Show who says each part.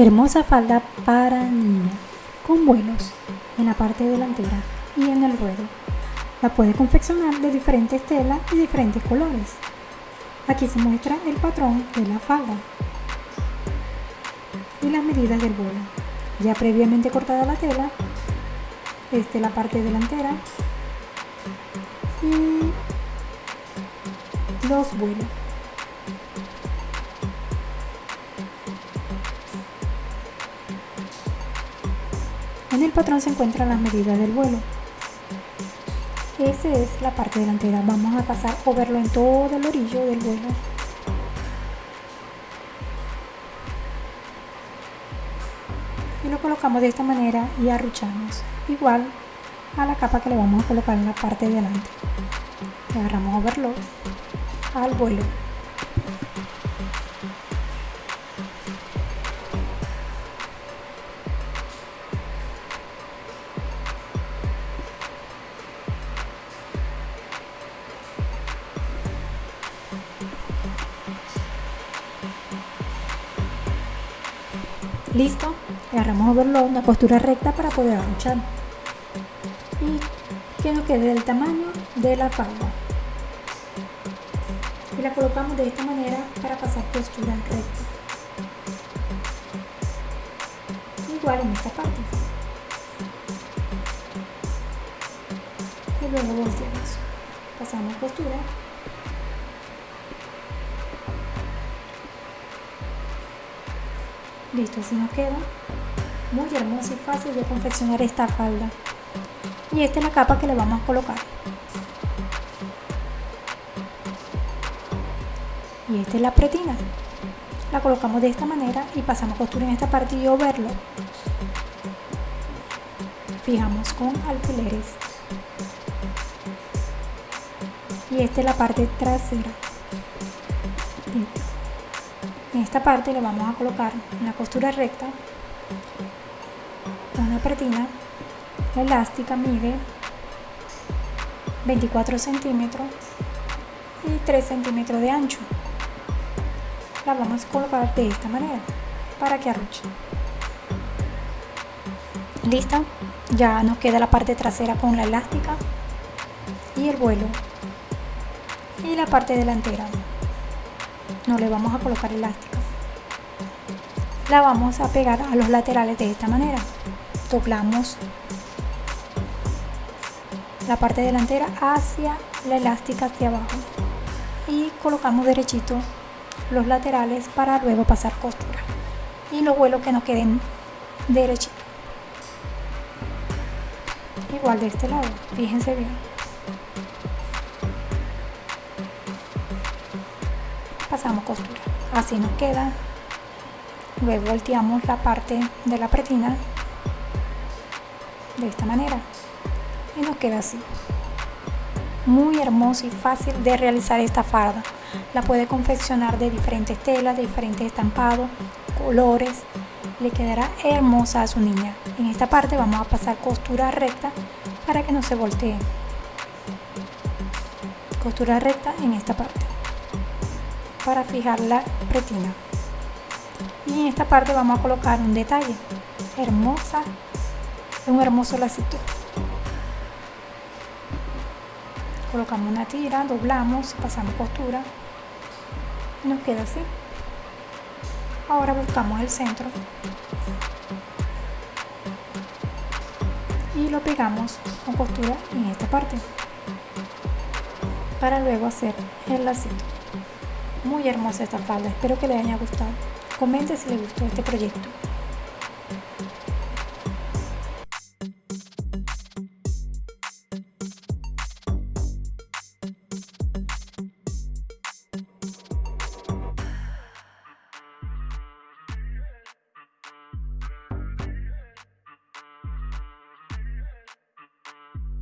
Speaker 1: Hermosa falda para niña, con vuelos en la parte delantera y en el ruedo. La puede confeccionar de diferentes telas y diferentes colores. Aquí se muestra el patrón de la falda y las medidas del vuelo. Ya previamente cortada la tela, esta es la parte delantera y los vuelos. En el patrón se encuentran las medidas del vuelo. Esa es la parte delantera. Vamos a pasar o verlo en todo el orillo del vuelo. Y lo colocamos de esta manera y arruchamos. Igual a la capa que le vamos a colocar en la parte delante. Agarramos overlock al vuelo. Listo, agarramos overlock, una costura recta para poder arruchar y que nos quede del tamaño de la falda. Y la colocamos de esta manera para pasar costura recta. Igual en esta parte. Y luego volteamos. Pasamos costura listo así nos queda. Muy hermosa y fácil de confeccionar esta falda. Y esta es la capa que le vamos a colocar. Y esta es la pretina. La colocamos de esta manera y pasamos costura en esta parte y verlo. Fijamos con alfileres. Y esta es la parte trasera en esta parte le vamos a colocar una costura recta una pretina la elástica mide 24 centímetros y 3 centímetros de ancho. La vamos a colocar de esta manera para que arruche. Listo ya nos queda la parte trasera con la elástica y el vuelo y la parte delantera no le vamos a colocar elástica la vamos a pegar a los laterales de esta manera. Doblamos la parte delantera hacia la elástica hacia abajo. Y colocamos derechito los laterales para luego pasar costura. Y los vuelos que nos queden derechitos. Igual de este lado fíjense bien pasamos costura así nos queda. Luego volteamos la parte de la pretina de esta manera. Y nos queda así. Muy hermoso y fácil de realizar esta farda. La puede confeccionar de diferentes telas de diferentes estampados colores. Le quedará hermosa a su niña. En esta parte vamos a pasar costura recta para que no se voltee. Costura recta en esta parte para fijar la pretina y en esta parte vamos a colocar un detalle. Hermosa un hermoso lacito. Colocamos una tira, doblamos, pasamos costura y nos queda así. Ahora buscamos el centro. Y lo pegamos con costura en esta parte. Para luego hacer el lacito muy hermosa esta falda espero que les haya gustado. Comente si les gustó este proyecto